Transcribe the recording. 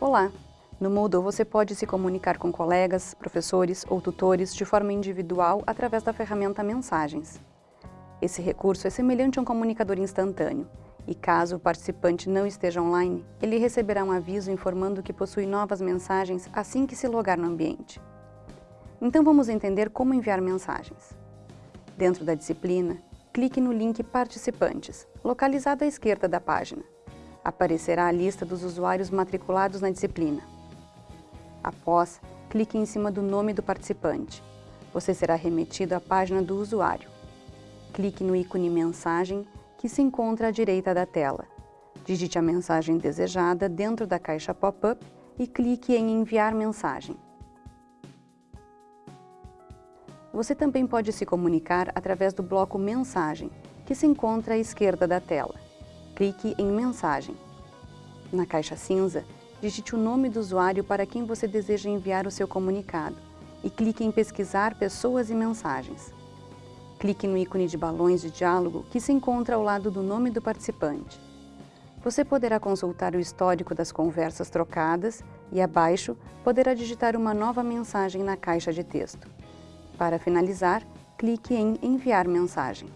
Olá! No Moodle você pode se comunicar com colegas, professores ou tutores de forma individual através da ferramenta Mensagens. Esse recurso é semelhante a um comunicador instantâneo e caso o participante não esteja online, ele receberá um aviso informando que possui novas mensagens assim que se logar no ambiente. Então vamos entender como enviar mensagens. Dentro da disciplina, clique no link Participantes, localizado à esquerda da página. Aparecerá a lista dos usuários matriculados na disciplina. Após, clique em cima do nome do participante. Você será remetido à página do usuário. Clique no ícone Mensagem, que se encontra à direita da tela. Digite a mensagem desejada dentro da caixa pop-up e clique em Enviar mensagem. Você também pode se comunicar através do bloco Mensagem, que se encontra à esquerda da tela. Clique em Mensagem. Na caixa cinza, digite o nome do usuário para quem você deseja enviar o seu comunicado e clique em Pesquisar pessoas e mensagens. Clique no ícone de balões de diálogo que se encontra ao lado do nome do participante. Você poderá consultar o histórico das conversas trocadas e, abaixo, poderá digitar uma nova mensagem na caixa de texto. Para finalizar, clique em Enviar mensagem.